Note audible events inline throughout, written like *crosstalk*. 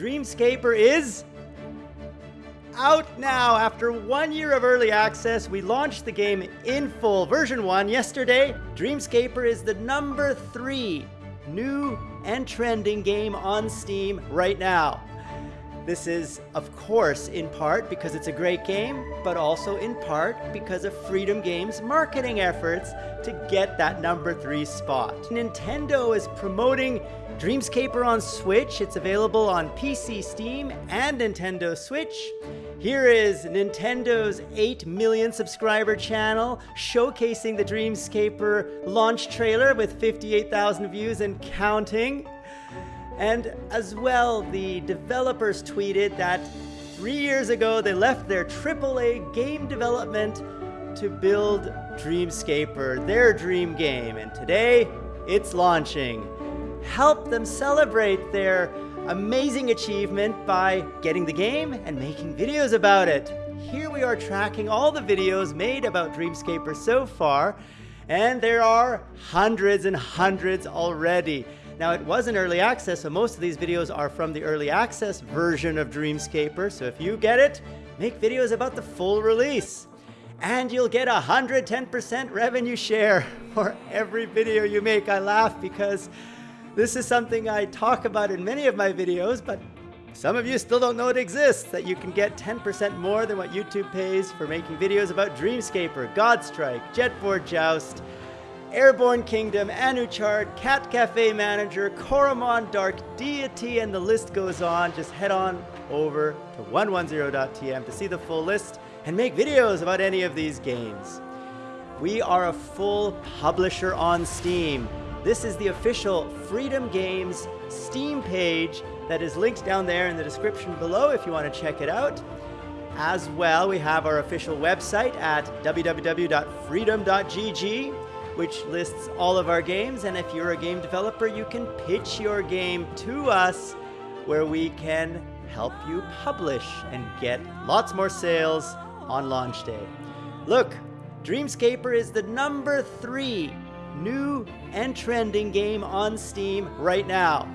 Dreamscaper is out now. After one year of early access, we launched the game in full, version 1, yesterday. Dreamscaper is the number 3 new and trending game on Steam right now. This is, of course, in part because it's a great game, but also in part because of Freedom Games' marketing efforts to get that number three spot. Nintendo is promoting Dreamscaper on Switch. It's available on PC, Steam, and Nintendo Switch. Here is Nintendo's 8 million subscriber channel showcasing the Dreamscaper launch trailer with 58,000 views and counting. And as well, the developers tweeted that three years ago they left their AAA game development to build Dreamscaper, their dream game. And today, it's launching. Help them celebrate their amazing achievement by getting the game and making videos about it. Here we are tracking all the videos made about Dreamscaper so far, and there are hundreds and hundreds already. Now it was in early access, so most of these videos are from the early access version of Dreamscaper. So if you get it, make videos about the full release. And you'll get a 110% revenue share *laughs* for every video you make. I laugh because this is something I talk about in many of my videos, but some of you still don't know it exists, that you can get 10% more than what YouTube pays for making videos about Dreamscaper, Godstrike, Jetboard Joust, Airborne Kingdom, Anuchard, Cat Cafe Manager, Coromon, Dark Deity, and the list goes on. Just head on over to 110.tm to see the full list and make videos about any of these games. We are a full publisher on Steam. This is the official Freedom Games Steam page that is linked down there in the description below if you want to check it out. As well, we have our official website at www.freedom.gg which lists all of our games. And if you're a game developer, you can pitch your game to us where we can help you publish and get lots more sales on launch day. Look, Dreamscaper is the number three new and trending game on Steam right now.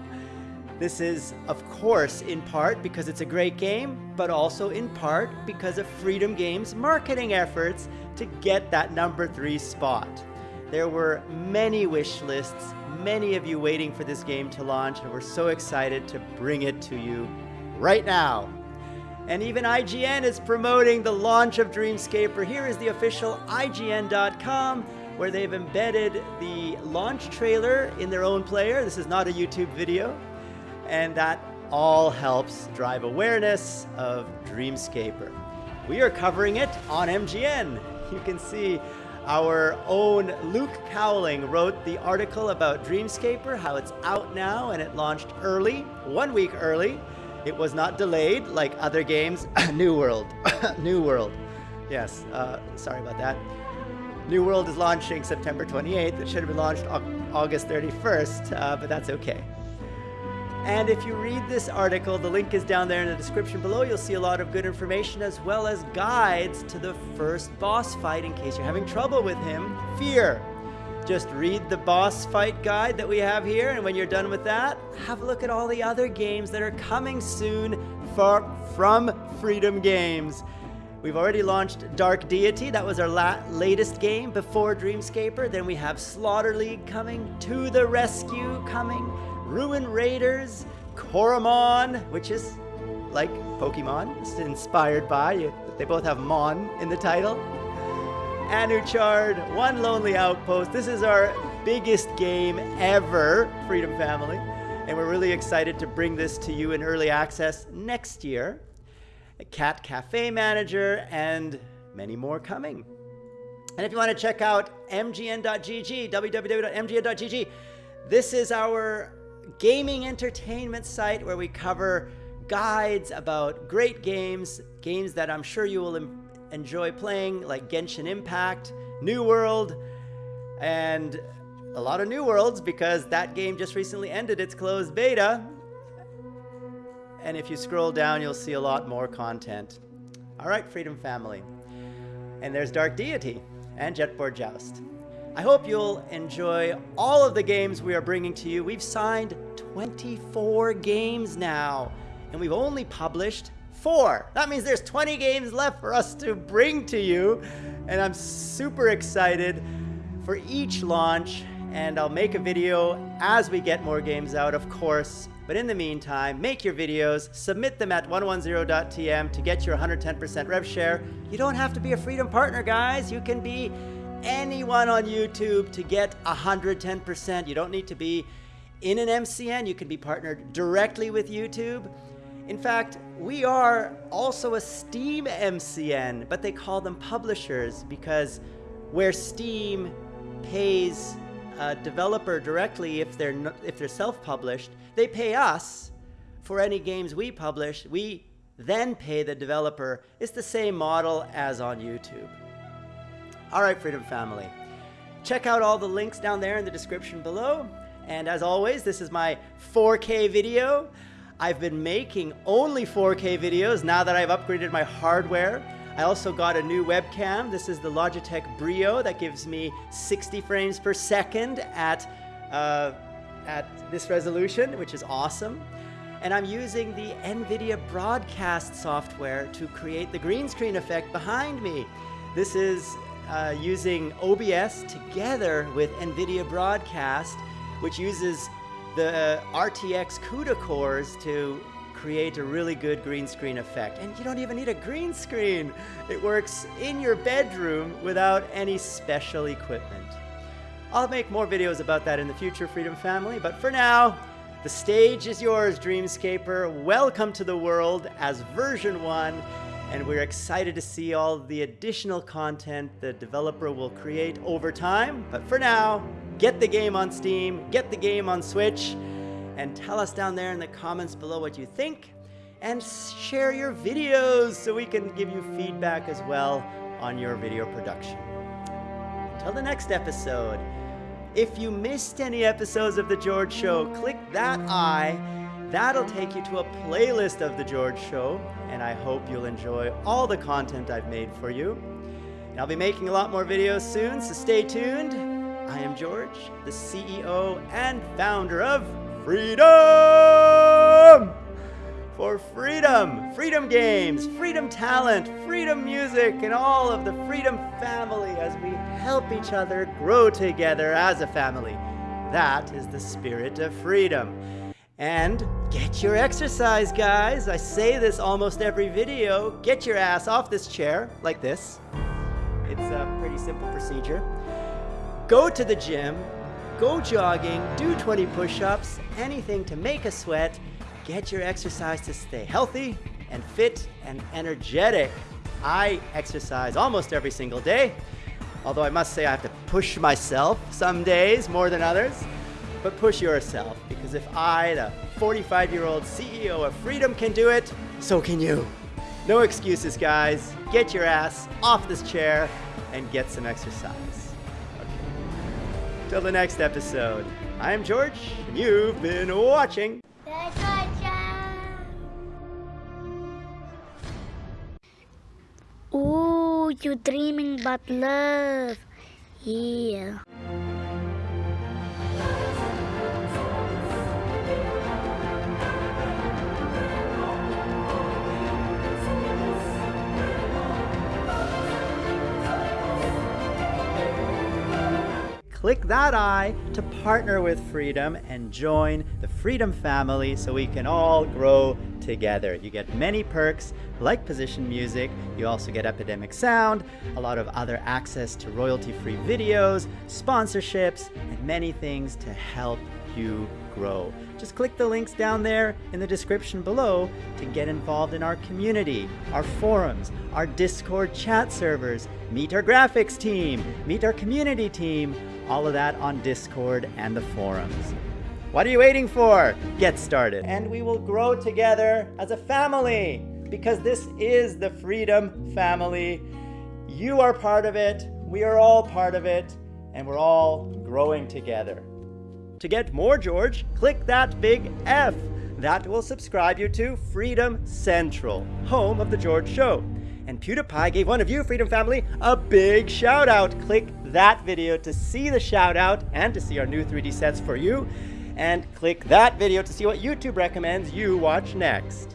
This is, of course, in part because it's a great game, but also in part because of Freedom Games' marketing efforts to get that number three spot. There were many wish lists, many of you waiting for this game to launch, and we're so excited to bring it to you right now. And even IGN is promoting the launch of Dreamscaper. Here is the official IGN.com where they've embedded the launch trailer in their own player. This is not a YouTube video. And that all helps drive awareness of Dreamscaper. We are covering it on MGN. You can see our own Luke Cowling wrote the article about Dreamscaper, how it's out now and it launched early, one week early. It was not delayed like other games. *coughs* New World. *coughs* New World. Yes, uh, sorry about that. New World is launching September 28th. It should have been launched August 31st, uh, but that's okay. And if you read this article, the link is down there in the description below. You'll see a lot of good information as well as guides to the first boss fight in case you're having trouble with him. Fear. Just read the boss fight guide that we have here, and when you're done with that, have a look at all the other games that are coming soon for, from Freedom Games. We've already launched Dark Deity. That was our la latest game before Dreamscaper. Then we have Slaughter League coming, To the Rescue coming, Ruin Raiders, Coromon, which is like Pokemon, it's inspired by, they both have Mon in the title. Anuchard, One Lonely Outpost. This is our biggest game ever, Freedom Family. And we're really excited to bring this to you in early access next year. A Cat Cafe Manager and many more coming. And if you want to check out mgn.gg, www.mgn.gg, this is our gaming entertainment site where we cover guides about great games, games that I'm sure you will enjoy playing, like Genshin Impact, New World, and a lot of New Worlds because that game just recently ended its closed beta. And if you scroll down, you'll see a lot more content. All right, Freedom Family. And there's Dark Deity and Jetboard Joust. I hope you'll enjoy all of the games we are bringing to you. We've signed 24 games now, and we've only published four. That means there's 20 games left for us to bring to you, and I'm super excited for each launch, and I'll make a video as we get more games out, of course. But in the meantime, make your videos, submit them at 110.tm to get your 110% rev share. You don't have to be a Freedom partner, guys. You can be anyone on YouTube to get 110%. You don't need to be in an MCN. You can be partnered directly with YouTube. In fact, we are also a Steam MCN, but they call them publishers because where Steam pays a developer directly if they're if they're self-published, they pay us for any games we publish. We then pay the developer. It's the same model as on YouTube. All right, Freedom Family. Check out all the links down there in the description below. And as always, this is my 4K video. I've been making only 4K videos now that I've upgraded my hardware. I also got a new webcam. This is the Logitech Brio that gives me 60 frames per second at, uh, at this resolution, which is awesome. And I'm using the NVIDIA broadcast software to create the green screen effect behind me. This is uh, using OBS together with NVIDIA Broadcast, which uses the RTX CUDA cores to create a really good green screen effect. And you don't even need a green screen. It works in your bedroom without any special equipment. I'll make more videos about that in the future, Freedom Family, but for now, the stage is yours, Dreamscaper. Welcome to the world as version 1, and we're excited to see all the additional content the developer will create over time. But for now, get the game on Steam, get the game on Switch, and tell us down there in the comments below what you think and share your videos so we can give you feedback as well on your video production. Until the next episode, if you missed any episodes of The George Show, click that eye. That'll take you to a playlist of The George Show, and I hope you'll enjoy all the content I've made for you. And I'll be making a lot more videos soon, so stay tuned. I am George, the CEO and founder of freedom! For freedom, freedom games, freedom talent, freedom music, and all of the freedom family as we help each other grow together as a family. That is the spirit of freedom. And get your exercise, guys. I say this almost every video. Get your ass off this chair, like this. It's a pretty simple procedure. Go to the gym, go jogging, do 20 push-ups, anything to make a sweat, get your exercise to stay healthy and fit and energetic. I exercise almost every single day, although I must say I have to push myself some days more than others. But push yourself, because if I, the 45-year-old CEO of Freedom can do it, so can you. No excuses, guys. Get your ass off this chair and get some exercise. Till the next episode, I'm George, and you've been watching. Ooh, you're dreaming about love. Yeah. Click that eye to partner with Freedom and join the Freedom family so we can all grow together. You get many perks like position music, you also get Epidemic Sound, a lot of other access to royalty-free videos, sponsorships, and many things to help you grow. Just click the links down there in the description below to get involved in our community, our forums, our Discord chat servers, meet our graphics team, meet our community team, all of that on Discord and the forums. What are you waiting for? Get started. And we will grow together as a family because this is the Freedom Family. You are part of it, we are all part of it, and we're all growing together. To get more George, click that big F. That will subscribe you to Freedom Central, home of The George Show. And PewDiePie gave one of you, Freedom Family, a big shout out. Click that video to see the shout out and to see our new 3D sets for you. And click that video to see what YouTube recommends you watch next.